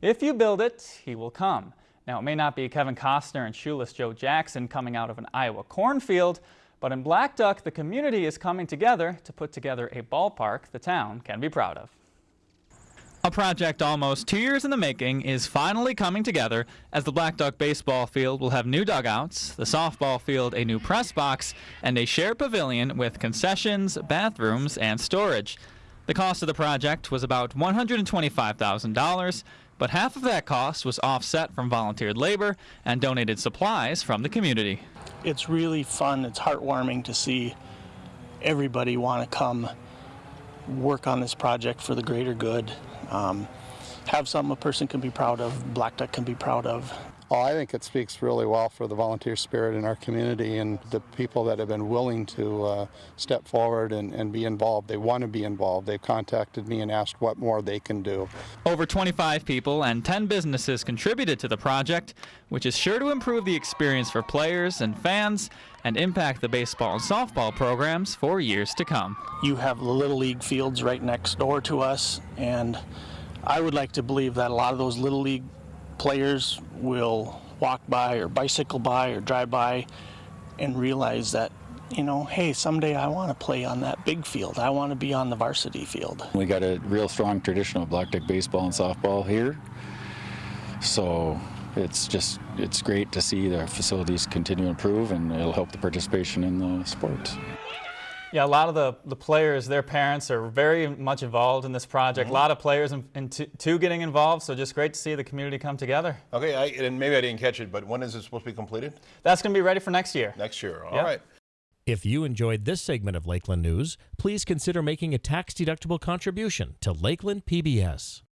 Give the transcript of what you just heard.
If you build it, he will come. Now, it may not be Kevin Costner and shoeless Joe Jackson coming out of an Iowa cornfield, but in Black Duck, the community is coming together to put together a ballpark the town can be proud of. A project almost two years in the making is finally coming together as the Black Duck baseball field will have new dugouts, the softball field a new press box, and a shared pavilion with concessions, bathrooms, and storage. The cost of the project was about $125,000, but half of that cost was offset from volunteered labor and donated supplies from the community. It's really fun, it's heartwarming to see everybody want to come work on this project for the greater good. Um, have something a person can be proud of, Black Duck can be proud of. Well, I think it speaks really well for the volunteer spirit in our community and the people that have been willing to uh, step forward and, and be involved. They want to be involved. They've contacted me and asked what more they can do. Over 25 people and 10 businesses contributed to the project, which is sure to improve the experience for players and fans and impact the baseball and softball programs for years to come. You have the Little League fields right next door to us, and I would like to believe that a lot of those Little League players will walk by or bicycle by or drive by and realize that you know, hey, someday I want to play on that big field. I want to be on the varsity field. We got a real strong tradition of black duck baseball and softball here. So it's just, it's great to see the facilities continue to improve and it'll help the participation in the sport. Yeah, a lot of the, the players, their parents are very much involved in this project. Mm -hmm. A lot of players in, in two getting involved, so just great to see the community come together. Okay, I, and maybe I didn't catch it, but when is it supposed to be completed? That's going to be ready for next year. Next year, all yep. right. If you enjoyed this segment of Lakeland News, please consider making a tax-deductible contribution to Lakeland PBS.